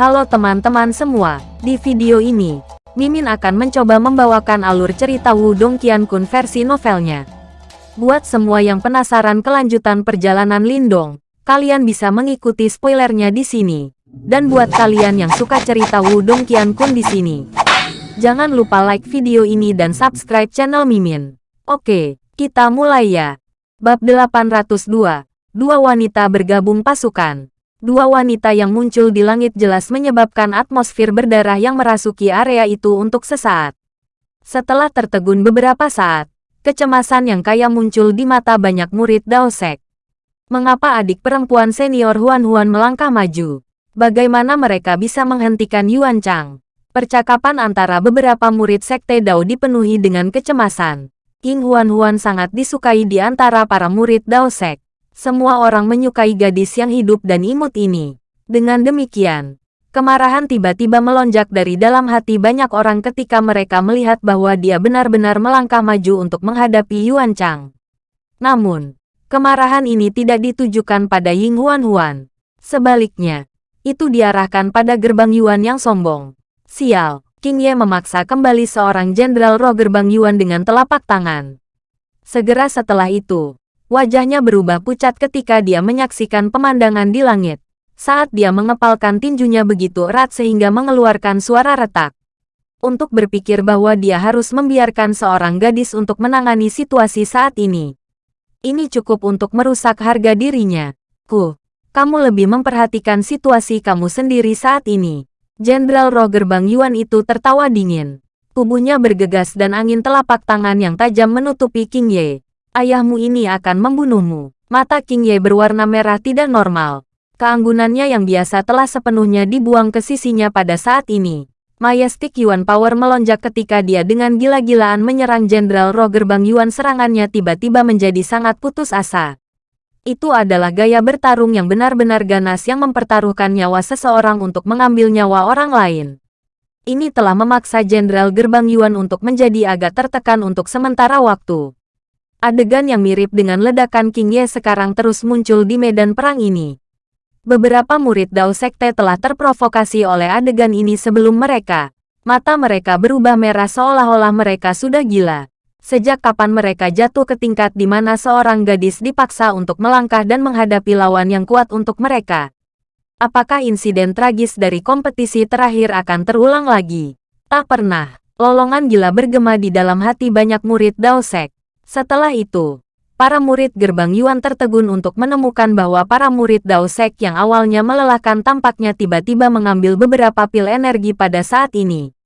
Halo teman-teman semua, di video ini, Mimin akan mencoba membawakan alur cerita Wudong Qiankun versi novelnya. Buat semua yang penasaran kelanjutan perjalanan Lindong, kalian bisa mengikuti spoilernya di sini. Dan buat kalian yang suka cerita Wudong Qiankun di sini, jangan lupa like video ini dan subscribe channel Mimin. Oke, kita mulai ya. Bab 802, Dua wanita bergabung pasukan. Dua wanita yang muncul di langit jelas menyebabkan atmosfer berdarah yang merasuki area itu untuk sesaat. Setelah tertegun beberapa saat, kecemasan yang kaya muncul di mata banyak murid Daosek. Mengapa adik perempuan senior Huan Huan melangkah maju? Bagaimana mereka bisa menghentikan Yuan Chang? Percakapan antara beberapa murid Sekte Dao dipenuhi dengan kecemasan. King Huan Huan sangat disukai di antara para murid Daosek. Semua orang menyukai gadis yang hidup dan imut ini. Dengan demikian, kemarahan tiba-tiba melonjak dari dalam hati banyak orang ketika mereka melihat bahwa dia benar-benar melangkah maju untuk menghadapi Yuan Chang. Namun, kemarahan ini tidak ditujukan pada Ying Huan Huan. Sebaliknya, itu diarahkan pada gerbang Yuan yang sombong. Sial, King Ye memaksa kembali seorang jenderal roh gerbang Yuan dengan telapak tangan. Segera setelah itu, Wajahnya berubah pucat ketika dia menyaksikan pemandangan di langit. Saat dia mengepalkan tinjunya begitu erat sehingga mengeluarkan suara retak. Untuk berpikir bahwa dia harus membiarkan seorang gadis untuk menangani situasi saat ini. Ini cukup untuk merusak harga dirinya. Ku, kamu lebih memperhatikan situasi kamu sendiri saat ini. Jenderal roh gerbang Yuan itu tertawa dingin. Tubuhnya bergegas dan angin telapak tangan yang tajam menutupi King Ye. Ayahmu ini akan membunuhmu. Mata King Ye berwarna merah tidak normal. Keanggunannya yang biasa telah sepenuhnya dibuang ke sisinya pada saat ini. Majestic Yuan Power melonjak ketika dia dengan gila-gilaan menyerang Jenderal Roh Gerbang Yuan serangannya tiba-tiba menjadi sangat putus asa. Itu adalah gaya bertarung yang benar-benar ganas yang mempertaruhkan nyawa seseorang untuk mengambil nyawa orang lain. Ini telah memaksa Jenderal Gerbang Yuan untuk menjadi agak tertekan untuk sementara waktu. Adegan yang mirip dengan ledakan King Ye sekarang terus muncul di medan perang ini. Beberapa murid Dao Sekte telah terprovokasi oleh adegan ini sebelum mereka. Mata mereka berubah merah seolah-olah mereka sudah gila. Sejak kapan mereka jatuh ke tingkat di mana seorang gadis dipaksa untuk melangkah dan menghadapi lawan yang kuat untuk mereka? Apakah insiden tragis dari kompetisi terakhir akan terulang lagi? Tak pernah. Lolongan gila bergema di dalam hati banyak murid Dao Sek. Setelah itu, para murid gerbang Yuan tertegun untuk menemukan bahwa para murid Dao Sek yang awalnya melelahkan tampaknya tiba-tiba mengambil beberapa pil energi pada saat ini.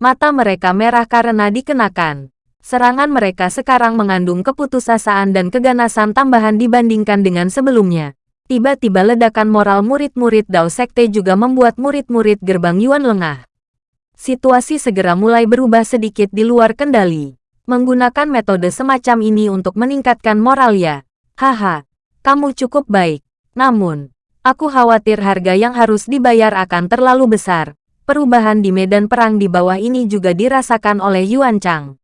Mata mereka merah karena dikenakan. Serangan mereka sekarang mengandung keputusasaan dan keganasan tambahan dibandingkan dengan sebelumnya. Tiba-tiba ledakan moral murid-murid Dao Sekte juga membuat murid-murid gerbang Yuan lengah. Situasi segera mulai berubah sedikit di luar kendali. Menggunakan metode semacam ini untuk meningkatkan moral ya. Haha, kamu cukup baik. Namun, aku khawatir harga yang harus dibayar akan terlalu besar. Perubahan di medan perang di bawah ini juga dirasakan oleh Yuan Chang.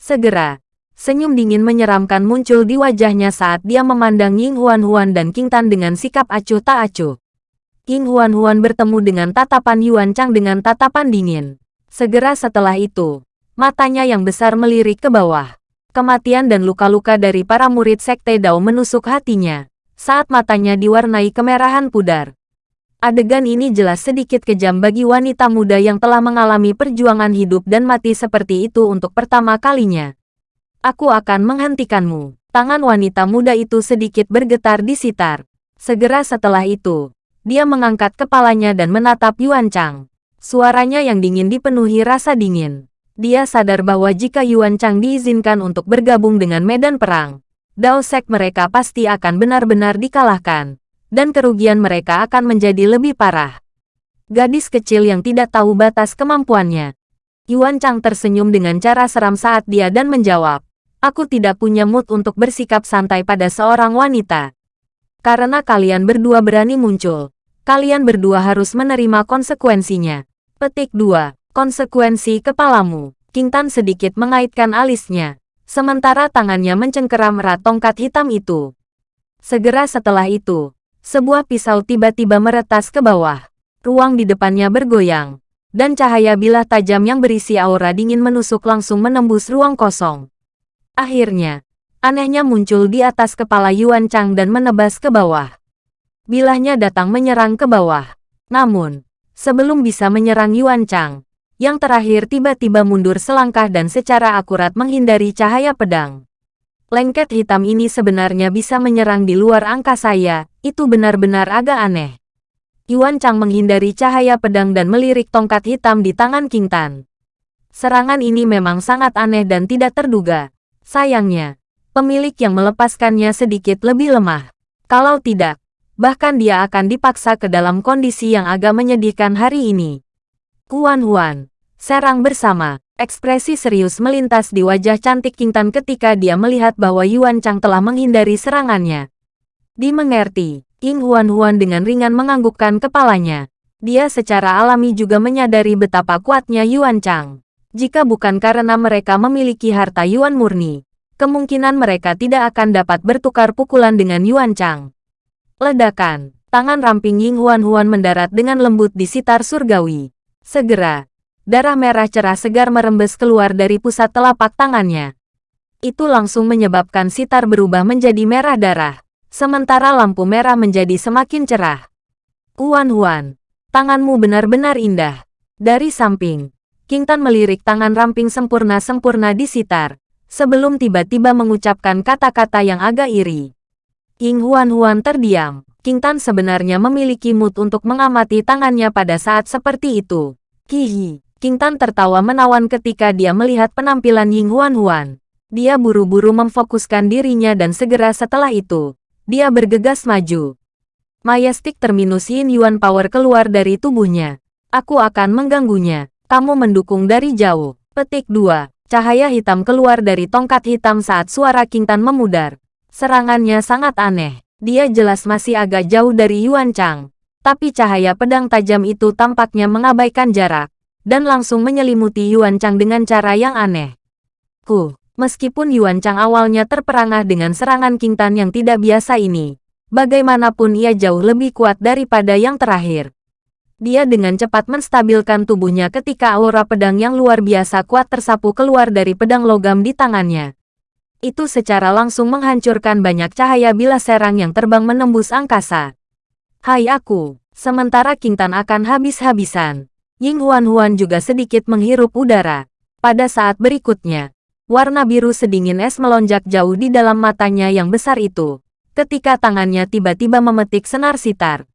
Segera, senyum dingin menyeramkan muncul di wajahnya saat dia memandang Ying Huan Huan dan King Tan dengan sikap acuh tak acuh. King Huan Huan bertemu dengan tatapan Yuan Chang dengan tatapan dingin. Segera setelah itu, Matanya yang besar melirik ke bawah. Kematian dan luka-luka dari para murid Sekte Dao menusuk hatinya. Saat matanya diwarnai kemerahan pudar. Adegan ini jelas sedikit kejam bagi wanita muda yang telah mengalami perjuangan hidup dan mati seperti itu untuk pertama kalinya. Aku akan menghentikanmu. Tangan wanita muda itu sedikit bergetar di sitar. Segera setelah itu, dia mengangkat kepalanya dan menatap Yuan Chang. Suaranya yang dingin dipenuhi rasa dingin. Dia sadar bahwa jika Yuan Chang diizinkan untuk bergabung dengan medan perang, Dao Sek mereka pasti akan benar-benar dikalahkan, dan kerugian mereka akan menjadi lebih parah. Gadis kecil yang tidak tahu batas kemampuannya. Yuan Chang tersenyum dengan cara seram saat dia dan menjawab, Aku tidak punya mood untuk bersikap santai pada seorang wanita. Karena kalian berdua berani muncul, kalian berdua harus menerima konsekuensinya. Petik 2 konsekuensi kepalamu. King Tan sedikit mengaitkan alisnya, sementara tangannya mencengkeram erat tongkat hitam itu. Segera setelah itu, sebuah pisau tiba-tiba meretas ke bawah. ruang di depannya bergoyang, dan cahaya bilah tajam yang berisi aura dingin menusuk langsung menembus ruang kosong. Akhirnya, anehnya muncul di atas kepala Yuan Chang dan menebas ke bawah. Bilahnya datang menyerang ke bawah. Namun, sebelum bisa menyerang Yuan Chang, yang terakhir tiba-tiba mundur selangkah dan secara akurat menghindari cahaya pedang. Lengket hitam ini sebenarnya bisa menyerang di luar angka saya, itu benar-benar agak aneh. Yuan Chang menghindari cahaya pedang dan melirik tongkat hitam di tangan King Tan. Serangan ini memang sangat aneh dan tidak terduga. Sayangnya, pemilik yang melepaskannya sedikit lebih lemah. Kalau tidak, bahkan dia akan dipaksa ke dalam kondisi yang agak menyedihkan hari ini. Huan Huan, serang bersama. Ekspresi serius melintas di wajah cantik King Tan ketika dia melihat bahwa Yuan Chang telah menghindari serangannya. Dimengerti, King Huan Huan dengan ringan menganggukkan kepalanya. Dia secara alami juga menyadari betapa kuatnya Yuan Chang. Jika bukan karena mereka memiliki harta Yuan murni, kemungkinan mereka tidak akan dapat bertukar pukulan dengan Yuan Chang. Ledakan, tangan ramping Ying Huan Huan mendarat dengan lembut di sitar surgawi. Segera, darah merah cerah segar merembes keluar dari pusat telapak tangannya. Itu langsung menyebabkan sitar berubah menjadi merah darah sementara lampu merah menjadi semakin cerah. Huan Huan, tanganmu benar-benar indah. Dari samping, King Tan melirik tangan ramping sempurna-sempurna di sitar, sebelum tiba-tiba mengucapkan kata-kata yang agak iri. King Huan Huan terdiam. King Tan sebenarnya memiliki mood untuk mengamati tangannya pada saat seperti itu. Hihi. King Tan tertawa menawan ketika dia melihat penampilan Ying Huan Huan. Dia buru-buru memfokuskan dirinya dan segera setelah itu, dia bergegas maju. Majestic terminus Yin Yuan Power keluar dari tubuhnya. Aku akan mengganggunya. Kamu mendukung dari jauh. Petik 2. Cahaya hitam keluar dari tongkat hitam saat suara King Tan memudar. Serangannya sangat aneh. Dia jelas masih agak jauh dari Yuan Chang. Tapi cahaya pedang tajam itu tampaknya mengabaikan jarak. Dan langsung menyelimuti Yuan Chang dengan cara yang aneh. Ku, Meskipun Yuan Chang awalnya terperangah dengan serangan King Tan yang tidak biasa ini, bagaimanapun ia jauh lebih kuat daripada yang terakhir. Dia dengan cepat menstabilkan tubuhnya ketika aura pedang yang luar biasa kuat tersapu keluar dari pedang logam di tangannya. Itu secara langsung menghancurkan banyak cahaya bila serang yang terbang menembus angkasa. Hai aku, sementara King Tan akan habis-habisan. Ying Huan Huan juga sedikit menghirup udara. Pada saat berikutnya, Warna biru sedingin es melonjak jauh di dalam matanya yang besar itu, ketika tangannya tiba-tiba memetik senar sitar.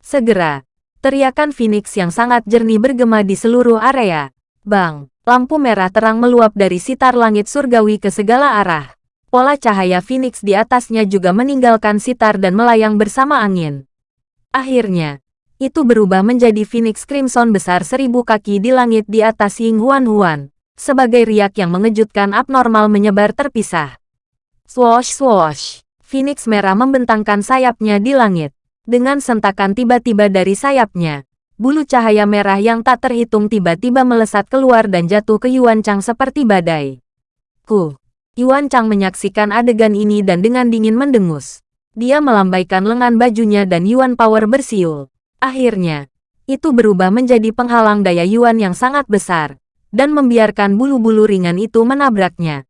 Segera, teriakan Phoenix yang sangat jernih bergema di seluruh area. Bang, lampu merah terang meluap dari sitar langit surgawi ke segala arah. Pola cahaya Phoenix di atasnya juga meninggalkan sitar dan melayang bersama angin. Akhirnya, itu berubah menjadi Phoenix Crimson besar seribu kaki di langit di atas Ying Huan Huan sebagai riak yang mengejutkan abnormal menyebar terpisah. Swoosh swoosh, Phoenix merah membentangkan sayapnya di langit. Dengan sentakan tiba-tiba dari sayapnya, bulu cahaya merah yang tak terhitung tiba-tiba melesat keluar dan jatuh ke Yuan Chang seperti badai. Ku, Yuan Chang menyaksikan adegan ini dan dengan dingin mendengus. Dia melambaikan lengan bajunya dan Yuan Power bersiul. Akhirnya, itu berubah menjadi penghalang daya Yuan yang sangat besar dan membiarkan bulu-bulu ringan itu menabraknya.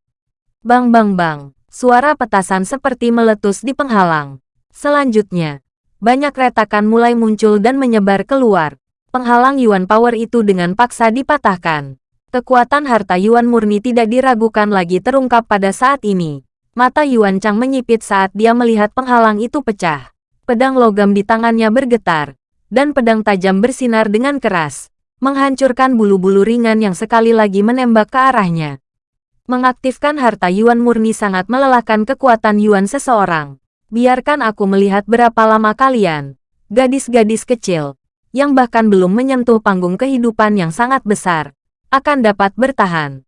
Bang bang bang, suara petasan seperti meletus di penghalang. Selanjutnya, banyak retakan mulai muncul dan menyebar keluar. Penghalang Yuan Power itu dengan paksa dipatahkan. Kekuatan harta Yuan murni tidak diragukan lagi terungkap pada saat ini. Mata Yuan Chang menyipit saat dia melihat penghalang itu pecah. Pedang logam di tangannya bergetar, dan pedang tajam bersinar dengan keras menghancurkan bulu-bulu ringan yang sekali lagi menembak ke arahnya. Mengaktifkan harta Yuan murni sangat melelahkan kekuatan Yuan seseorang. Biarkan aku melihat berapa lama kalian, gadis-gadis kecil, yang bahkan belum menyentuh panggung kehidupan yang sangat besar, akan dapat bertahan.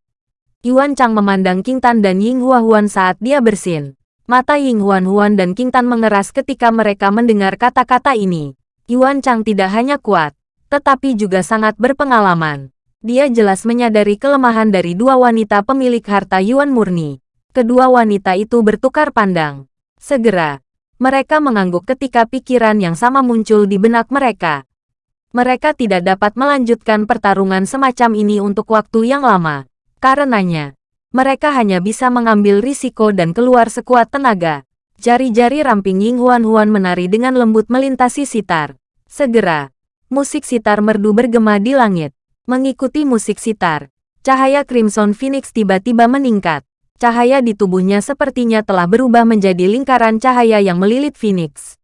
Yuan Chang memandang King Tan dan Ying Hua Huan saat dia bersin. Mata Ying Huan Huan dan King Tan mengeras ketika mereka mendengar kata-kata ini. Yuan Chang tidak hanya kuat, tetapi juga sangat berpengalaman. Dia jelas menyadari kelemahan dari dua wanita pemilik harta Yuan murni. Kedua wanita itu bertukar pandang. Segera, mereka mengangguk ketika pikiran yang sama muncul di benak mereka. Mereka tidak dapat melanjutkan pertarungan semacam ini untuk waktu yang lama. Karenanya, mereka hanya bisa mengambil risiko dan keluar sekuat tenaga. Jari-jari ramping Ying Huan-Huan menari dengan lembut melintasi sitar. Segera, musik sitar merdu bergema di langit. Mengikuti musik sitar, cahaya Crimson Phoenix tiba-tiba meningkat. Cahaya di tubuhnya sepertinya telah berubah menjadi lingkaran cahaya yang melilit Phoenix.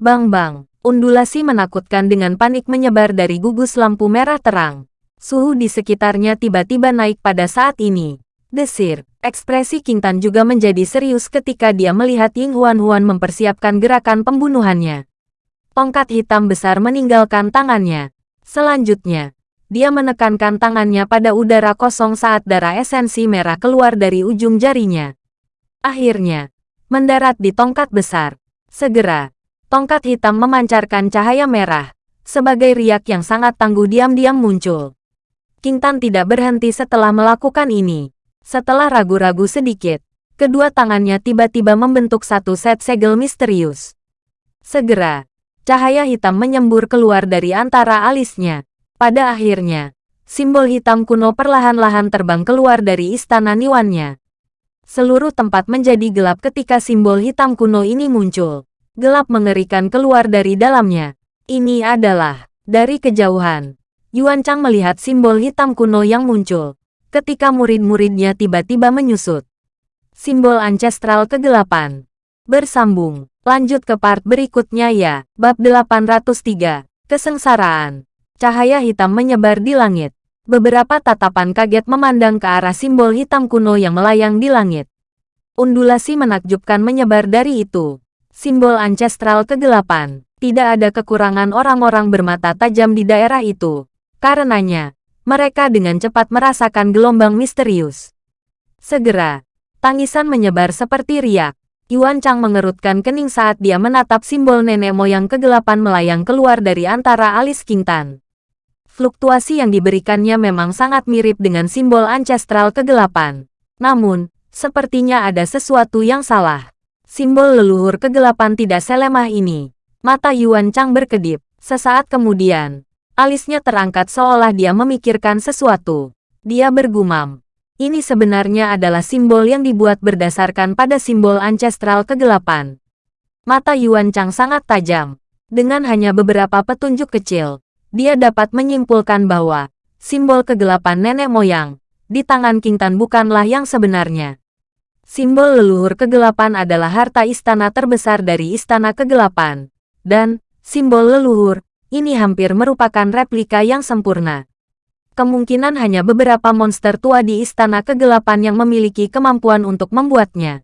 Bang-bang, undulasi menakutkan dengan panik menyebar dari gugus lampu merah terang. Suhu di sekitarnya tiba-tiba naik pada saat ini. Desir, ekspresi King Tan juga menjadi serius ketika dia melihat Ying Huan-Huan mempersiapkan gerakan pembunuhannya. Tongkat hitam besar meninggalkan tangannya. Selanjutnya, dia menekankan tangannya pada udara kosong saat darah esensi merah keluar dari ujung jarinya. Akhirnya, mendarat di tongkat besar. Segera, tongkat hitam memancarkan cahaya merah. Sebagai riak yang sangat tangguh diam-diam muncul. King Tan tidak berhenti setelah melakukan ini. Setelah ragu-ragu sedikit, kedua tangannya tiba-tiba membentuk satu set segel misterius. Segera, cahaya hitam menyembur keluar dari antara alisnya. Pada akhirnya, simbol hitam kuno perlahan-lahan terbang keluar dari istana Niwannya. Seluruh tempat menjadi gelap ketika simbol hitam kuno ini muncul. Gelap mengerikan keluar dari dalamnya. Ini adalah, dari kejauhan. Yuan Chang melihat simbol hitam kuno yang muncul. Ketika murid-muridnya tiba-tiba menyusut. Simbol ancestral kegelapan. Bersambung. Lanjut ke part berikutnya ya. Bab 803. Kesengsaraan. Cahaya hitam menyebar di langit. Beberapa tatapan kaget memandang ke arah simbol hitam kuno yang melayang di langit. Undulasi menakjubkan menyebar dari itu. Simbol ancestral kegelapan. Tidak ada kekurangan orang-orang bermata tajam di daerah itu. Karenanya, mereka dengan cepat merasakan gelombang misterius. Segera, tangisan menyebar seperti riak. Yuan Chang mengerutkan kening saat dia menatap simbol nenek moyang kegelapan melayang keluar dari antara alis King Tan. Fluktuasi yang diberikannya memang sangat mirip dengan simbol ancestral kegelapan. Namun, sepertinya ada sesuatu yang salah. Simbol leluhur kegelapan tidak selemah ini. Mata Yuan Chang berkedip. Sesaat kemudian, alisnya terangkat seolah dia memikirkan sesuatu. Dia bergumam. Ini sebenarnya adalah simbol yang dibuat berdasarkan pada simbol ancestral kegelapan. Mata Yuan Chang sangat tajam. Dengan hanya beberapa petunjuk kecil, dia dapat menyimpulkan bahwa simbol kegelapan nenek moyang di tangan King Tan bukanlah yang sebenarnya. Simbol leluhur kegelapan adalah harta istana terbesar dari istana kegelapan. Dan, simbol leluhur, ini hampir merupakan replika yang sempurna. Kemungkinan hanya beberapa monster tua di istana kegelapan yang memiliki kemampuan untuk membuatnya.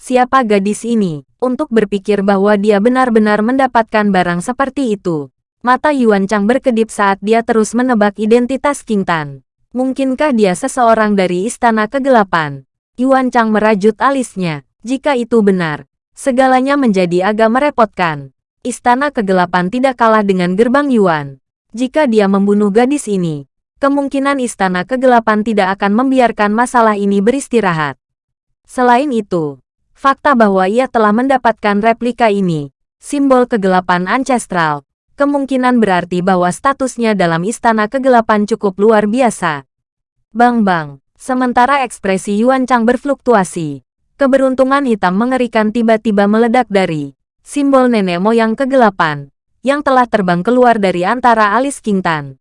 Siapa gadis ini, untuk berpikir bahwa dia benar-benar mendapatkan barang seperti itu? Mata Yuan Chang berkedip saat dia terus menebak identitas King Tan. Mungkinkah dia seseorang dari Istana Kegelapan? Yuan Chang merajut alisnya. Jika itu benar, segalanya menjadi agak merepotkan. Istana Kegelapan tidak kalah dengan gerbang Yuan. Jika dia membunuh gadis ini, kemungkinan Istana Kegelapan tidak akan membiarkan masalah ini beristirahat. Selain itu, fakta bahwa ia telah mendapatkan replika ini, simbol kegelapan ancestral, kemungkinan berarti bahwa statusnya dalam istana kegelapan cukup luar biasa. Bang-bang, sementara ekspresi Yuan Chang berfluktuasi, keberuntungan hitam mengerikan tiba-tiba meledak dari simbol nenek moyang kegelapan yang telah terbang keluar dari antara alis King Tan.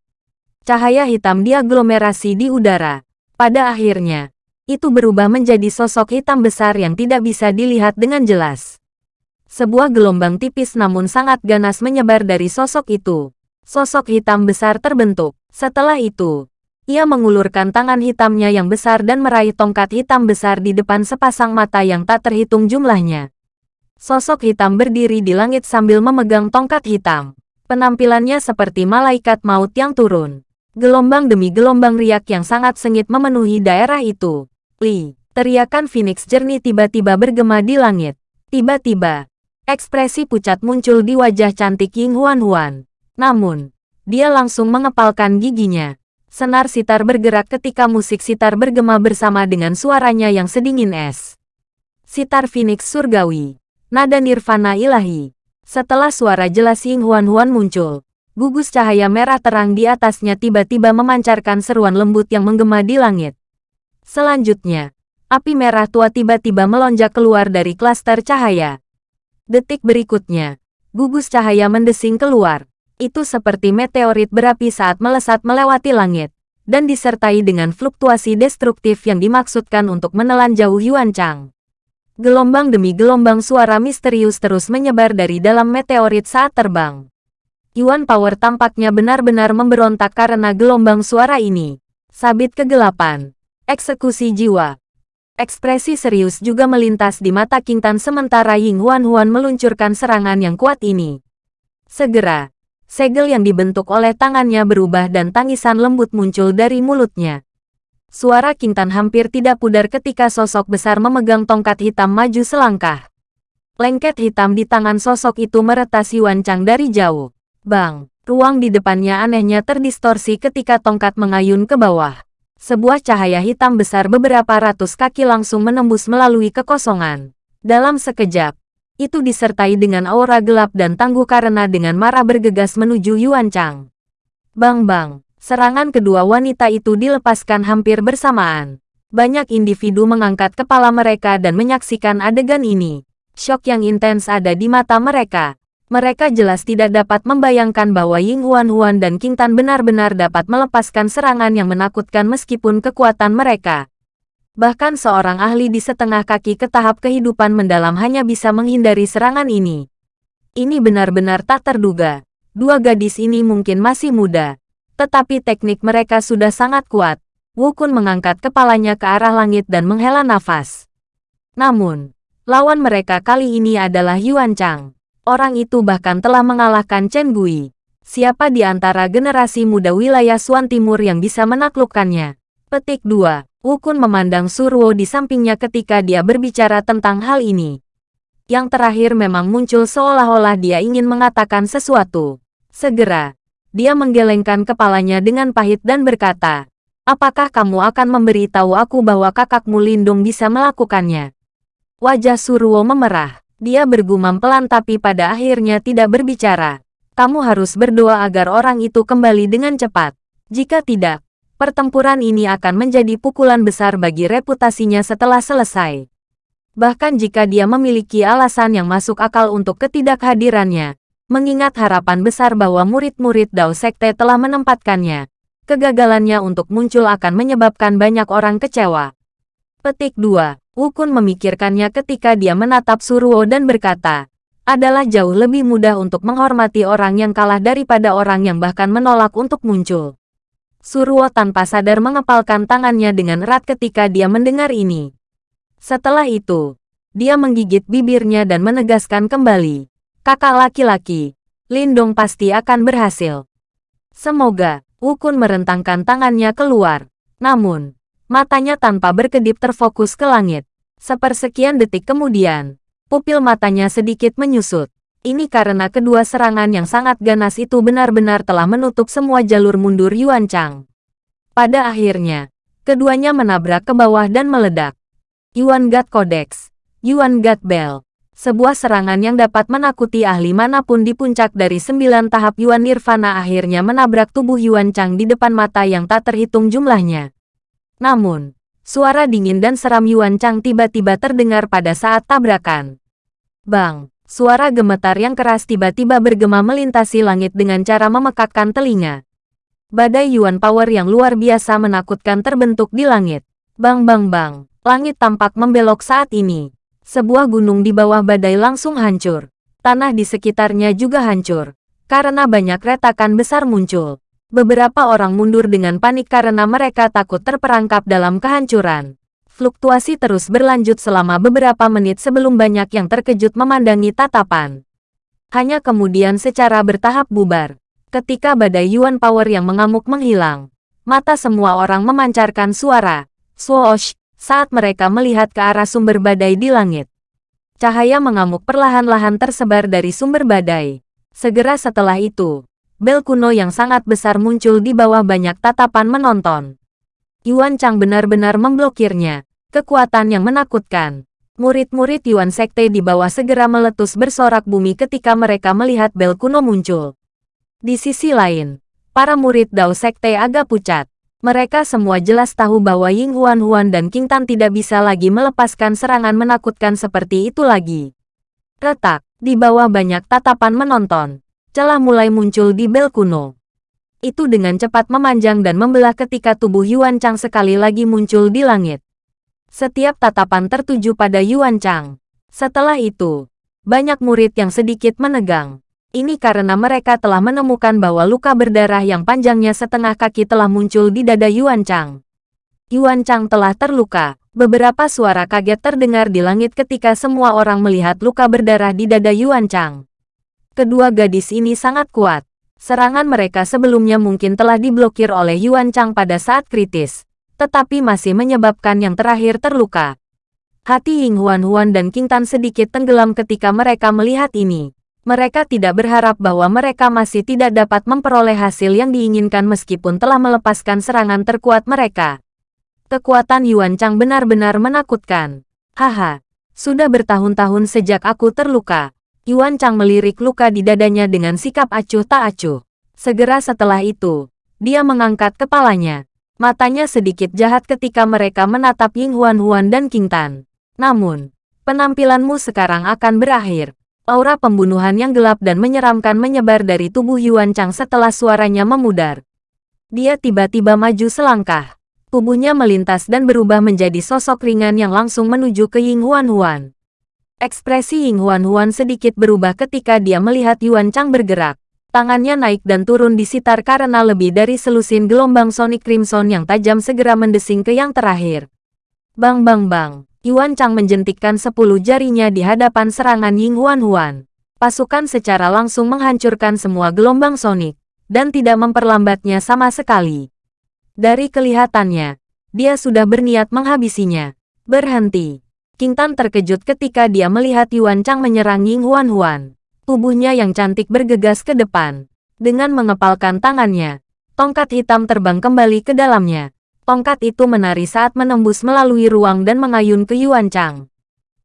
Cahaya hitam diaglomerasi di udara. Pada akhirnya, itu berubah menjadi sosok hitam besar yang tidak bisa dilihat dengan jelas. Sebuah gelombang tipis namun sangat ganas menyebar dari sosok itu. Sosok hitam besar terbentuk. Setelah itu, ia mengulurkan tangan hitamnya yang besar dan meraih tongkat hitam besar di depan sepasang mata yang tak terhitung jumlahnya. Sosok hitam berdiri di langit sambil memegang tongkat hitam. Penampilannya seperti malaikat maut yang turun. Gelombang demi gelombang riak yang sangat sengit memenuhi daerah itu. Li, teriakan Phoenix jernih tiba-tiba bergema di langit. Tiba-tiba, Ekspresi pucat muncul di wajah cantik Ying Huan Huan. Namun, dia langsung mengepalkan giginya. Senar sitar bergerak ketika musik sitar bergema bersama dengan suaranya yang sedingin es. Sitar Phoenix Surgawi. Nada Nirvana Ilahi. Setelah suara jelas Ying Huan Huan muncul, Gugus cahaya merah terang di atasnya tiba-tiba memancarkan seruan lembut yang menggema di langit. Selanjutnya, api merah tua tiba-tiba melonjak keluar dari klaster cahaya. Detik berikutnya, gugus cahaya mendesing keluar. Itu seperti meteorit berapi saat melesat melewati langit, dan disertai dengan fluktuasi destruktif yang dimaksudkan untuk menelan jauh Yuan Chang. Gelombang demi gelombang suara misterius terus menyebar dari dalam meteorit saat terbang. Yuan Power tampaknya benar-benar memberontak karena gelombang suara ini. Sabit kegelapan. Eksekusi jiwa. Ekspresi serius juga melintas di mata King Tan sementara Ying Huan Huan meluncurkan serangan yang kuat ini. Segera, segel yang dibentuk oleh tangannya berubah dan tangisan lembut muncul dari mulutnya. Suara King Tan hampir tidak pudar ketika sosok besar memegang tongkat hitam maju selangkah. Lengket hitam di tangan sosok itu meretas Yuan Chang dari jauh. Bang, ruang di depannya anehnya terdistorsi ketika tongkat mengayun ke bawah. Sebuah cahaya hitam besar beberapa ratus kaki langsung menembus melalui kekosongan. Dalam sekejap, itu disertai dengan aura gelap dan tangguh karena dengan marah bergegas menuju Yuan Chang. Bang-bang, serangan kedua wanita itu dilepaskan hampir bersamaan. Banyak individu mengangkat kepala mereka dan menyaksikan adegan ini. Syok yang intens ada di mata mereka. Mereka jelas tidak dapat membayangkan bahwa Ying Huan Huan dan King Tan benar-benar dapat melepaskan serangan yang menakutkan meskipun kekuatan mereka. Bahkan seorang ahli di setengah kaki ke tahap kehidupan mendalam hanya bisa menghindari serangan ini. Ini benar-benar tak terduga. Dua gadis ini mungkin masih muda. Tetapi teknik mereka sudah sangat kuat. Wu Kun mengangkat kepalanya ke arah langit dan menghela nafas. Namun, lawan mereka kali ini adalah Yuan Chang. Orang itu bahkan telah mengalahkan Chen Gui. Siapa di antara generasi muda wilayah Suan Timur yang bisa menaklukkannya? Petik 2. Ukun memandang Surwo di sampingnya ketika dia berbicara tentang hal ini. Yang terakhir memang muncul seolah-olah dia ingin mengatakan sesuatu. Segera, dia menggelengkan kepalanya dengan pahit dan berkata, Apakah kamu akan memberitahu aku bahwa kakakmu Lindung bisa melakukannya? Wajah Surwo memerah. Dia bergumam pelan tapi pada akhirnya tidak berbicara. Kamu harus berdoa agar orang itu kembali dengan cepat. Jika tidak, pertempuran ini akan menjadi pukulan besar bagi reputasinya setelah selesai. Bahkan jika dia memiliki alasan yang masuk akal untuk ketidakhadirannya, mengingat harapan besar bahwa murid-murid Dao Sekte telah menempatkannya, kegagalannya untuk muncul akan menyebabkan banyak orang kecewa. Petik 2. Wukun memikirkannya ketika dia menatap Suruo dan berkata, adalah jauh lebih mudah untuk menghormati orang yang kalah daripada orang yang bahkan menolak untuk muncul. Suruo tanpa sadar mengepalkan tangannya dengan erat ketika dia mendengar ini. Setelah itu, dia menggigit bibirnya dan menegaskan kembali, kakak laki-laki, Lindong pasti akan berhasil. Semoga, Wukun merentangkan tangannya keluar. Namun, Matanya tanpa berkedip terfokus ke langit. Sepersekian detik kemudian, pupil matanya sedikit menyusut. Ini karena kedua serangan yang sangat ganas itu benar-benar telah menutup semua jalur mundur Yuan Chang. Pada akhirnya, keduanya menabrak ke bawah dan meledak. Yuan God Codex, Yuan God Bell, sebuah serangan yang dapat menakuti ahli mana pun di puncak dari sembilan tahap Yuan Nirvana akhirnya menabrak tubuh Yuan Chang di depan mata yang tak terhitung jumlahnya. Namun, suara dingin dan seram Yuan Chang tiba-tiba terdengar pada saat tabrakan. Bang, suara gemetar yang keras tiba-tiba bergema melintasi langit dengan cara memekakkan telinga. Badai Yuan Power yang luar biasa menakutkan terbentuk di langit. Bang bang bang, langit tampak membelok saat ini. Sebuah gunung di bawah badai langsung hancur. Tanah di sekitarnya juga hancur. Karena banyak retakan besar muncul. Beberapa orang mundur dengan panik karena mereka takut terperangkap dalam kehancuran. Fluktuasi terus berlanjut selama beberapa menit sebelum banyak yang terkejut memandangi tatapan. Hanya kemudian secara bertahap bubar. Ketika badai Yuan Power yang mengamuk menghilang, mata semua orang memancarkan suara, swoosh, saat mereka melihat ke arah sumber badai di langit. Cahaya mengamuk perlahan-lahan tersebar dari sumber badai. Segera setelah itu, bel kuno yang sangat besar muncul di bawah banyak tatapan menonton. Yuan Chang benar-benar memblokirnya. Kekuatan yang menakutkan. Murid-murid Yuan Sekte di bawah segera meletus bersorak bumi ketika mereka melihat bel kuno muncul. Di sisi lain, para murid Dao Sekte agak pucat. Mereka semua jelas tahu bahwa Ying Huan Huan dan King Tan tidak bisa lagi melepaskan serangan menakutkan seperti itu lagi. Retak, di bawah banyak tatapan menonton. Celah mulai muncul di bel kuno. Itu dengan cepat memanjang dan membelah ketika tubuh Yuan Chang sekali lagi muncul di langit. Setiap tatapan tertuju pada Yuan Chang. Setelah itu, banyak murid yang sedikit menegang. Ini karena mereka telah menemukan bahwa luka berdarah yang panjangnya setengah kaki telah muncul di dada Yuan Chang. Yuan Chang telah terluka. Beberapa suara kaget terdengar di langit ketika semua orang melihat luka berdarah di dada Yuan Chang. Kedua gadis ini sangat kuat. Serangan mereka sebelumnya mungkin telah diblokir oleh Yuan Chang pada saat kritis, tetapi masih menyebabkan yang terakhir terluka. Hati Ying Huan Huan dan King Tan sedikit tenggelam ketika mereka melihat ini. Mereka tidak berharap bahwa mereka masih tidak dapat memperoleh hasil yang diinginkan meskipun telah melepaskan serangan terkuat mereka. Kekuatan Yuan Chang benar-benar menakutkan. Haha, sudah bertahun-tahun sejak aku terluka. Yuan Chang melirik luka di dadanya dengan sikap acuh tak acuh. Segera setelah itu, dia mengangkat kepalanya. Matanya sedikit jahat ketika mereka menatap Ying Huan Huan dan King Tan. Namun, penampilanmu sekarang akan berakhir. Aura pembunuhan yang gelap dan menyeramkan menyebar dari tubuh Yuan Chang setelah suaranya memudar. Dia tiba-tiba maju selangkah. Tubuhnya melintas dan berubah menjadi sosok ringan yang langsung menuju ke Ying Huan Huan. Ekspresi Ying Huan Huan sedikit berubah ketika dia melihat Yuan Chang bergerak. Tangannya naik dan turun di sitar karena lebih dari selusin gelombang Sonic Crimson yang tajam segera mendesing ke yang terakhir. Bang bang bang. Yuan Chang menjentikkan sepuluh jarinya di hadapan serangan Ying Huan Huan. Pasukan secara langsung menghancurkan semua gelombang sonik, dan tidak memperlambatnya sama sekali. Dari kelihatannya, dia sudah berniat menghabisinya. Berhenti. King Tan terkejut ketika dia melihat Yuan Chang menyerang Ying Huan Huan. Tubuhnya yang cantik bergegas ke depan. Dengan mengepalkan tangannya, tongkat hitam terbang kembali ke dalamnya. Tongkat itu menari saat menembus melalui ruang dan mengayun ke Yuan Chang.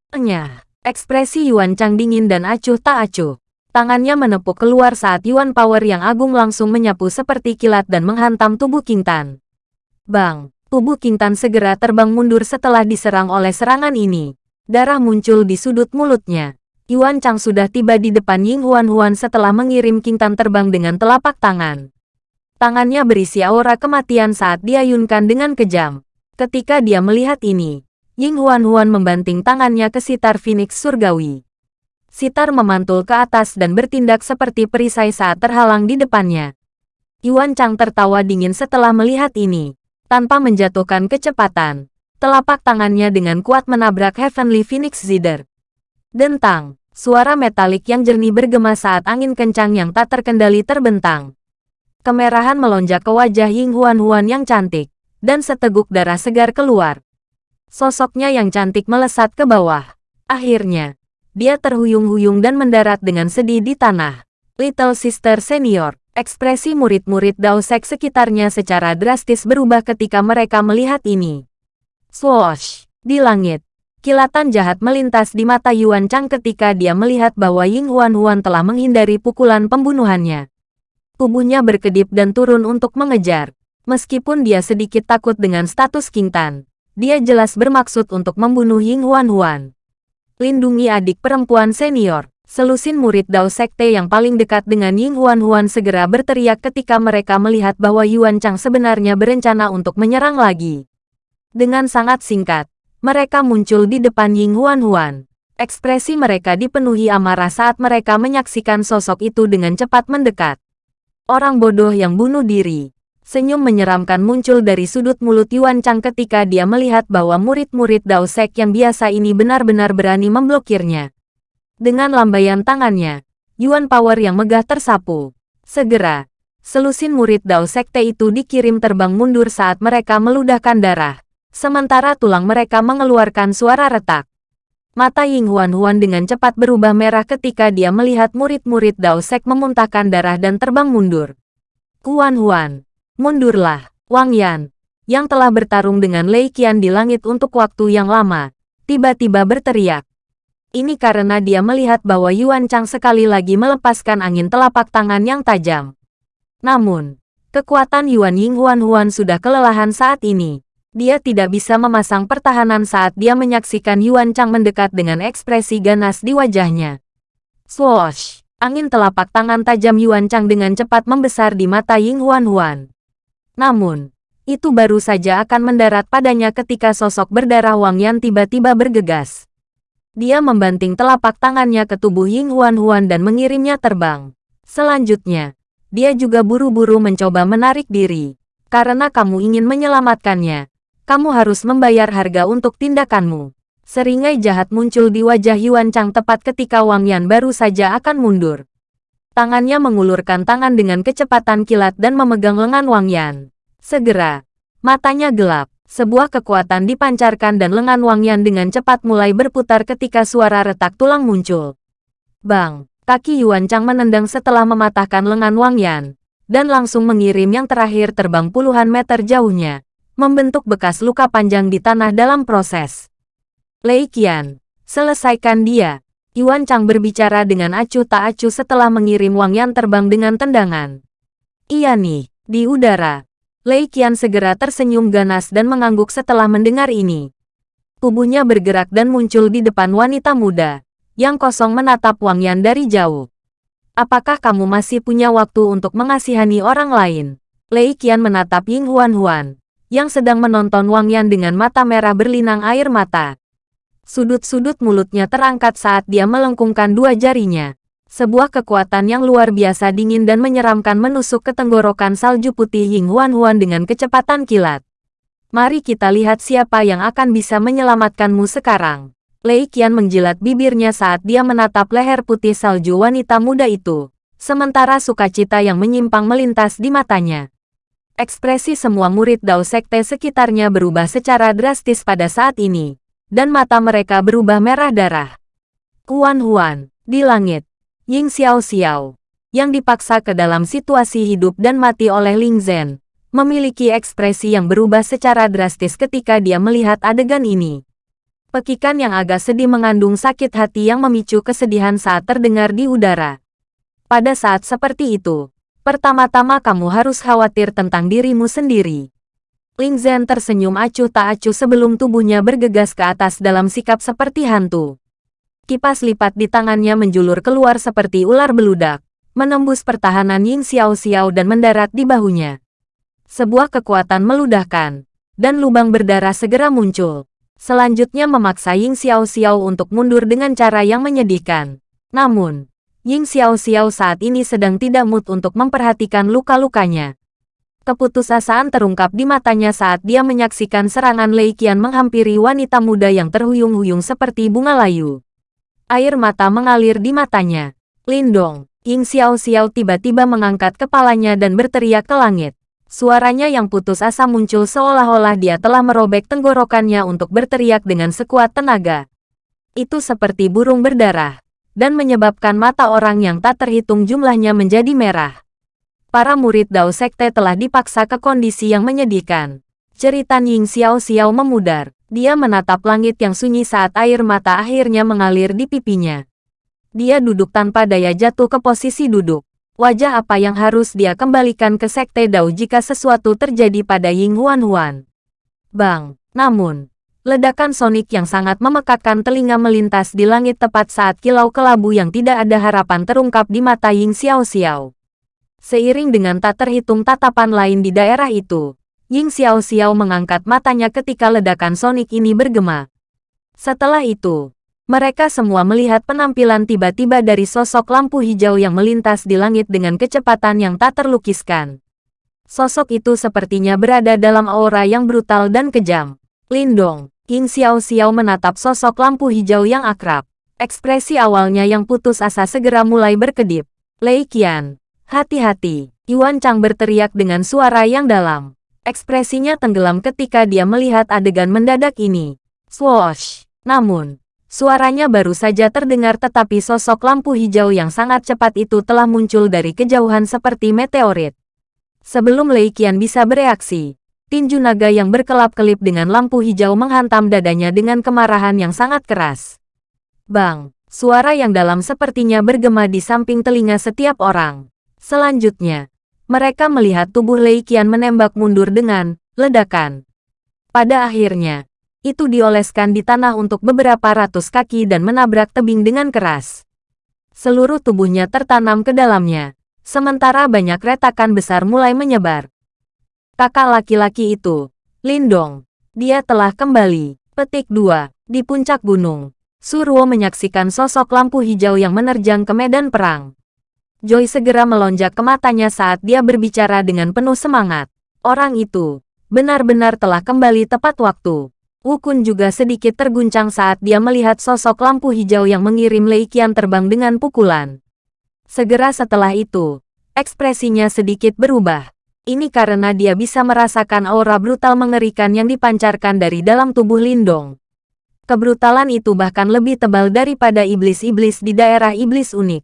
Enyah, ekspresi Yuan Chang dingin dan acuh tak acuh. Tangannya menepuk keluar saat Yuan Power yang agung langsung menyapu seperti kilat dan menghantam tubuh King Tan. Bang, tubuh King Tan segera terbang mundur setelah diserang oleh serangan ini. Darah muncul di sudut mulutnya. Yuan Chang sudah tiba di depan Ying Huan Huan setelah mengirim King Tan terbang dengan telapak tangan. Tangannya berisi aura kematian saat diayunkan dengan kejam. Ketika dia melihat ini, Ying Huan Huan membanting tangannya ke sitar Phoenix Surgawi. Sitar memantul ke atas dan bertindak seperti perisai saat terhalang di depannya. Yuan Chang tertawa dingin setelah melihat ini. Tanpa menjatuhkan kecepatan, telapak tangannya dengan kuat menabrak Heavenly Phoenix Zither. Dentang, suara metalik yang jernih bergema saat angin kencang yang tak terkendali terbentang. Kemerahan melonjak ke wajah Ying Huan Huan yang cantik, dan seteguk darah segar keluar. Sosoknya yang cantik melesat ke bawah. Akhirnya, dia terhuyung-huyung dan mendarat dengan sedih di tanah. Little Sister Senior, ekspresi murid-murid Daosek sekitarnya secara drastis berubah ketika mereka melihat ini. Swoosh! Di langit, kilatan jahat melintas di mata Yuan Chang ketika dia melihat bahwa Ying Huan Huan telah menghindari pukulan pembunuhannya. Tubuhnya berkedip dan turun untuk mengejar. Meskipun dia sedikit takut dengan status King Tan, dia jelas bermaksud untuk membunuh Ying Huan Huan. Lindungi adik perempuan senior. Selusin murid Dao Sekte yang paling dekat dengan Ying Huan Huan segera berteriak ketika mereka melihat bahwa Yuan Chang sebenarnya berencana untuk menyerang lagi. Dengan sangat singkat, mereka muncul di depan Ying Huan Huan. Ekspresi mereka dipenuhi amarah saat mereka menyaksikan sosok itu dengan cepat mendekat. Orang bodoh yang bunuh diri. Senyum menyeramkan muncul dari sudut mulut Yuan Chang ketika dia melihat bahwa murid-murid Dao Sek yang biasa ini benar-benar berani memblokirnya. Dengan lambaian tangannya, Yuan Power yang megah tersapu. Segera, selusin murid Dao Sekte itu dikirim terbang mundur saat mereka meludahkan darah. Sementara tulang mereka mengeluarkan suara retak. Mata Ying Huan Huan dengan cepat berubah merah ketika dia melihat murid-murid Dao Sek memuntahkan darah dan terbang mundur. Huan Huan, mundurlah, Wang Yan, yang telah bertarung dengan Lei Qian di langit untuk waktu yang lama, tiba-tiba berteriak. Ini karena dia melihat bahwa Yuan Chang sekali lagi melepaskan angin telapak tangan yang tajam. Namun, kekuatan Yuan Ying Huan Huan sudah kelelahan saat ini. Dia tidak bisa memasang pertahanan saat dia menyaksikan Yuan Chang mendekat dengan ekspresi ganas di wajahnya. Swoosh! Angin telapak tangan tajam Yuan Chang dengan cepat membesar di mata Ying Huan Huan. Namun, itu baru saja akan mendarat padanya ketika sosok berdarah Wang Yan tiba-tiba bergegas. Dia membanting telapak tangannya ke tubuh Ying Huan Huan dan mengirimnya terbang. Selanjutnya, dia juga buru-buru mencoba menarik diri. Karena kamu ingin menyelamatkannya, kamu harus membayar harga untuk tindakanmu. Seringai jahat muncul di wajah Yuan Chang tepat ketika Wang Yan baru saja akan mundur. Tangannya mengulurkan tangan dengan kecepatan kilat dan memegang lengan Wang Yan. Segera, matanya gelap. Sebuah kekuatan dipancarkan dan lengan Wang Yan dengan cepat mulai berputar ketika suara retak tulang muncul. Bang! Kaki Yuan Chang menendang setelah mematahkan lengan Wang Yan, dan langsung mengirim yang terakhir terbang puluhan meter jauhnya, membentuk bekas luka panjang di tanah dalam proses. Lei Qian, selesaikan dia. Yuan Chang berbicara dengan acuh tak acuh setelah mengirim Wang Yan terbang dengan tendangan. Iya nih, di udara. Lei Qian segera tersenyum ganas dan mengangguk setelah mendengar ini. Tubuhnya bergerak dan muncul di depan wanita muda yang kosong menatap Wang Yan dari jauh. Apakah kamu masih punya waktu untuk mengasihani orang lain? Lei Qian menatap Ying Huan Huan, yang sedang menonton Wang Yan dengan mata merah berlinang air mata. Sudut-sudut mulutnya terangkat saat dia melengkungkan dua jarinya. Sebuah kekuatan yang luar biasa dingin dan menyeramkan menusuk ke tenggorokan salju putih Ying Huan Huan dengan kecepatan kilat. Mari kita lihat siapa yang akan bisa menyelamatkanmu sekarang. Lei Qian menjilat bibirnya saat dia menatap leher putih salju wanita muda itu. Sementara sukacita yang menyimpang melintas di matanya. Ekspresi semua murid Dao Sekte sekitarnya berubah secara drastis pada saat ini. Dan mata mereka berubah merah darah. Kuan Huan, di langit. Ying Xiao Xiao, yang dipaksa ke dalam situasi hidup dan mati oleh Ling Zhen, memiliki ekspresi yang berubah secara drastis ketika dia melihat adegan ini. Pekikan yang agak sedih mengandung sakit hati yang memicu kesedihan saat terdengar di udara. Pada saat seperti itu, pertama-tama kamu harus khawatir tentang dirimu sendiri. Ling Zhen tersenyum acuh tak acuh sebelum tubuhnya bergegas ke atas dalam sikap seperti hantu. Kipas lipat di tangannya menjulur keluar seperti ular beludak, menembus pertahanan Ying Xiao Xiao dan mendarat di bahunya. Sebuah kekuatan meludahkan, dan lubang berdarah segera muncul selanjutnya memaksa Ying Xiao Xiao untuk mundur dengan cara yang menyedihkan. Namun, Ying Xiao Xiao saat ini sedang tidak mood untuk memperhatikan luka-lukanya. Keputusasaan terungkap di matanya saat dia menyaksikan serangan Lei Qian menghampiri wanita muda yang terhuyung-huyung seperti bunga layu. Air mata mengalir di matanya. Lindong, Ying Xiao Xiao tiba-tiba mengangkat kepalanya dan berteriak ke langit. Suaranya yang putus asa muncul seolah-olah dia telah merobek tenggorokannya untuk berteriak dengan sekuat tenaga. Itu seperti burung berdarah, dan menyebabkan mata orang yang tak terhitung jumlahnya menjadi merah. Para murid Dao Sekte telah dipaksa ke kondisi yang menyedihkan. Cerita Ying Xiao Xiao memudar. Dia menatap langit yang sunyi saat air mata akhirnya mengalir di pipinya. Dia duduk tanpa daya jatuh ke posisi duduk. Wajah apa yang harus dia kembalikan ke Sekte Dao jika sesuatu terjadi pada Ying Huan Huan? Bang! Namun, ledakan sonik yang sangat memekakkan telinga melintas di langit tepat saat kilau kelabu yang tidak ada harapan terungkap di mata Ying Xiao Xiao. Seiring dengan tak terhitung tatapan lain di daerah itu, Ying Xiao Xiao mengangkat matanya ketika ledakan sonik ini bergema. Setelah itu, mereka semua melihat penampilan tiba-tiba dari sosok lampu hijau yang melintas di langit dengan kecepatan yang tak terlukiskan. Sosok itu sepertinya berada dalam aura yang brutal dan kejam. Lindong, King Xiao Xiao menatap sosok lampu hijau yang akrab. Ekspresi awalnya yang putus asa segera mulai berkedip. Lei Qian, hati-hati. Yuan Chang berteriak dengan suara yang dalam. Ekspresinya tenggelam ketika dia melihat adegan mendadak ini. Swoosh! Namun, Suaranya baru saja terdengar tetapi sosok lampu hijau yang sangat cepat itu telah muncul dari kejauhan seperti meteorit. Sebelum Lei Qian bisa bereaksi, tinju naga yang berkelap-kelip dengan lampu hijau menghantam dadanya dengan kemarahan yang sangat keras. Bang! Suara yang dalam sepertinya bergema di samping telinga setiap orang. Selanjutnya, Mereka melihat tubuh Lei Qian menembak mundur dengan ledakan. Pada akhirnya, itu dioleskan di tanah untuk beberapa ratus kaki dan menabrak tebing dengan keras. Seluruh tubuhnya tertanam ke dalamnya, sementara banyak retakan besar mulai menyebar. Kakak laki-laki itu, Lindong, dia telah kembali. Petik 2. Di puncak gunung, Surwo menyaksikan sosok lampu hijau yang menerjang ke medan perang. Joy segera melonjak ke matanya saat dia berbicara dengan penuh semangat. Orang itu, benar-benar telah kembali tepat waktu. Wukun juga sedikit terguncang saat dia melihat sosok lampu hijau yang mengirim Lei Qian terbang dengan pukulan. Segera setelah itu, ekspresinya sedikit berubah. Ini karena dia bisa merasakan aura brutal mengerikan yang dipancarkan dari dalam tubuh Lindong. Kebrutalan itu bahkan lebih tebal daripada iblis-iblis di daerah iblis unik.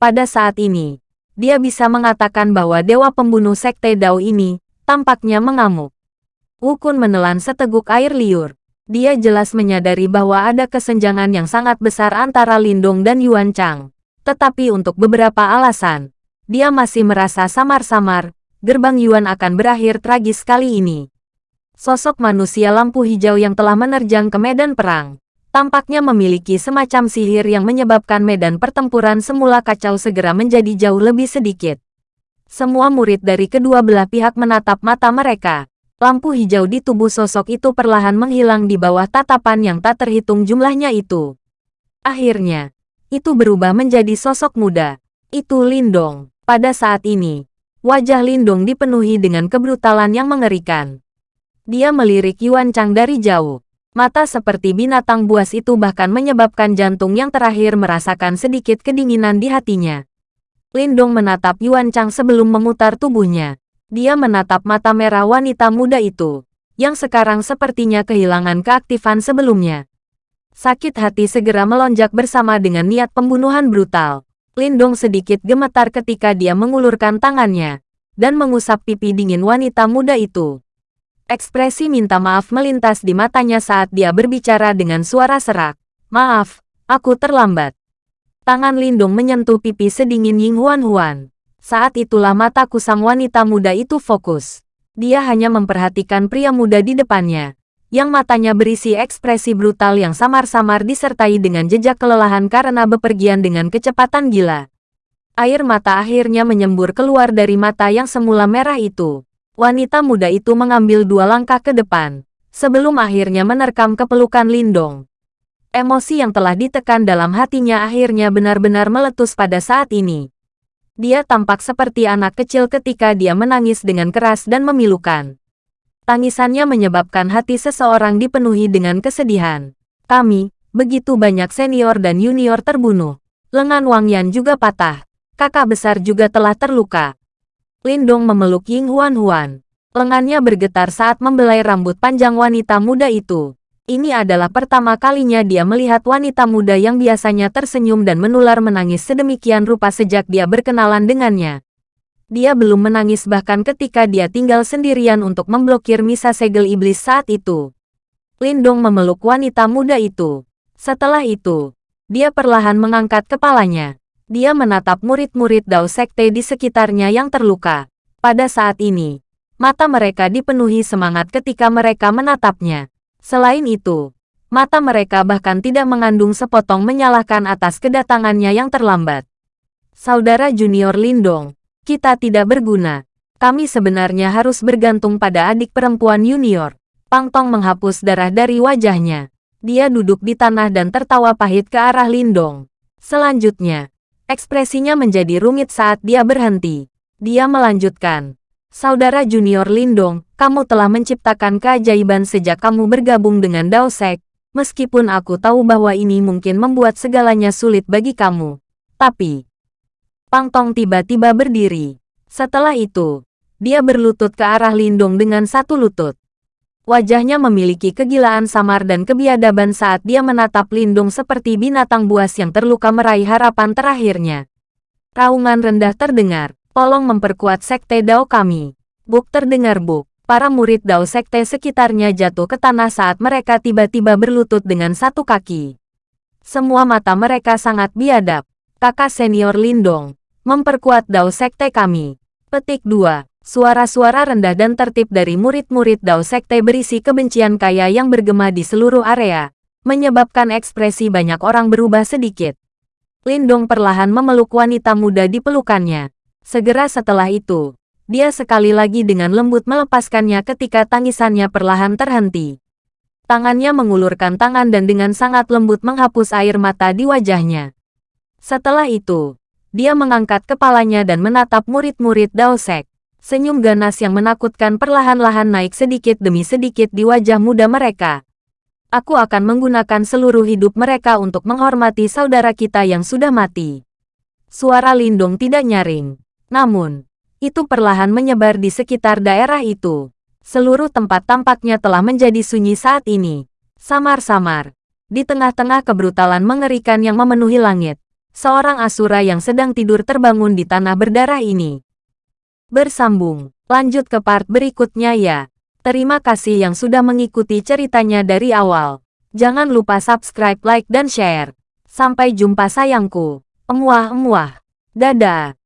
Pada saat ini, dia bisa mengatakan bahwa dewa pembunuh sekte Dao ini tampaknya mengamuk. Wukun menelan seteguk air liur. Dia jelas menyadari bahwa ada kesenjangan yang sangat besar antara Lindong dan Yuan Chang. Tetapi untuk beberapa alasan, dia masih merasa samar-samar gerbang Yuan akan berakhir tragis kali ini. Sosok manusia lampu hijau yang telah menerjang ke medan perang, tampaknya memiliki semacam sihir yang menyebabkan medan pertempuran semula kacau segera menjadi jauh lebih sedikit. Semua murid dari kedua belah pihak menatap mata mereka. Lampu hijau di tubuh sosok itu perlahan menghilang di bawah tatapan yang tak terhitung jumlahnya itu. Akhirnya, itu berubah menjadi sosok muda. Itu Lindong. Pada saat ini, Wajah Lindong dipenuhi dengan kebrutalan yang mengerikan. Dia melirik Yuan Chang dari jauh. Mata seperti binatang buas itu bahkan menyebabkan jantung yang terakhir merasakan sedikit kedinginan di hatinya. Lindong menatap Yuan Chang sebelum memutar tubuhnya. Dia menatap mata merah wanita muda itu, yang sekarang sepertinya kehilangan keaktifan sebelumnya. Sakit hati segera melonjak bersama dengan niat pembunuhan brutal. Lindong sedikit gemetar ketika dia mengulurkan tangannya dan mengusap pipi dingin wanita muda itu. Ekspresi minta maaf melintas di matanya saat dia berbicara dengan suara serak. Maaf, aku terlambat. Tangan Lindong menyentuh pipi sedingin Ying Huan Huan. Saat itulah mata kusam wanita muda itu fokus. Dia hanya memperhatikan pria muda di depannya, yang matanya berisi ekspresi brutal yang samar-samar disertai dengan jejak kelelahan karena bepergian dengan kecepatan gila. Air mata akhirnya menyembur keluar dari mata yang semula merah itu. Wanita muda itu mengambil dua langkah ke depan, sebelum akhirnya menerkam kepelukan Lindong. Emosi yang telah ditekan dalam hatinya akhirnya benar-benar meletus pada saat ini. Dia tampak seperti anak kecil ketika dia menangis dengan keras dan memilukan. Tangisannya menyebabkan hati seseorang dipenuhi dengan kesedihan. Kami, begitu banyak senior dan junior terbunuh. Lengan Wang Yan juga patah. Kakak besar juga telah terluka. Lindong memeluk Ying Huan Huan. Lengannya bergetar saat membelai rambut panjang wanita muda itu. Ini adalah pertama kalinya dia melihat wanita muda yang biasanya tersenyum dan menular menangis sedemikian rupa sejak dia berkenalan dengannya. Dia belum menangis bahkan ketika dia tinggal sendirian untuk memblokir misa segel iblis saat itu. Lindong memeluk wanita muda itu. Setelah itu, dia perlahan mengangkat kepalanya. Dia menatap murid-murid Dao Sekte di sekitarnya yang terluka. Pada saat ini, mata mereka dipenuhi semangat ketika mereka menatapnya. Selain itu, mata mereka bahkan tidak mengandung sepotong menyalahkan atas kedatangannya yang terlambat. Saudara junior Lindong, kita tidak berguna. Kami sebenarnya harus bergantung pada adik perempuan junior. Pang Tong menghapus darah dari wajahnya. Dia duduk di tanah dan tertawa pahit ke arah Lindong. Selanjutnya, ekspresinya menjadi rumit saat dia berhenti. Dia melanjutkan. Saudara junior Lindong, kamu telah menciptakan keajaiban sejak kamu bergabung dengan Dao Sek. Meskipun aku tahu bahwa ini mungkin membuat segalanya sulit bagi kamu. Tapi, Pang Tong tiba-tiba berdiri. Setelah itu, dia berlutut ke arah Lindong dengan satu lutut. Wajahnya memiliki kegilaan samar dan kebiadaban saat dia menatap Lindung seperti binatang buas yang terluka meraih harapan terakhirnya. Raungan rendah terdengar, tolong memperkuat sekte Dao kami. Buk terdengar buk. Para murid Dao sekte sekitarnya jatuh ke tanah saat mereka tiba-tiba berlutut dengan satu kaki. Semua mata mereka sangat biadab kakak senior Lindong, memperkuat Dao Sekte kami. Petik 2. Suara-suara rendah dan tertib dari murid-murid Dao Sekte berisi kebencian kaya yang bergema di seluruh area, menyebabkan ekspresi banyak orang berubah sedikit. Lindong perlahan memeluk wanita muda di pelukannya. Segera setelah itu, dia sekali lagi dengan lembut melepaskannya ketika tangisannya perlahan terhenti. Tangannya mengulurkan tangan dan dengan sangat lembut menghapus air mata di wajahnya. Setelah itu, dia mengangkat kepalanya dan menatap murid-murid Daosek. Senyum ganas yang menakutkan perlahan-lahan naik sedikit demi sedikit di wajah muda mereka. Aku akan menggunakan seluruh hidup mereka untuk menghormati saudara kita yang sudah mati. Suara Lindung tidak nyaring. Namun, itu perlahan menyebar di sekitar daerah itu. Seluruh tempat tampaknya telah menjadi sunyi saat ini. Samar-samar. Di tengah-tengah kebrutalan mengerikan yang memenuhi langit, seorang Asura yang sedang tidur terbangun di tanah berdarah ini. Bersambung, lanjut ke part berikutnya ya. Terima kasih yang sudah mengikuti ceritanya dari awal. Jangan lupa subscribe, like, dan share. Sampai jumpa sayangku. Emuah-emuah. Dadah.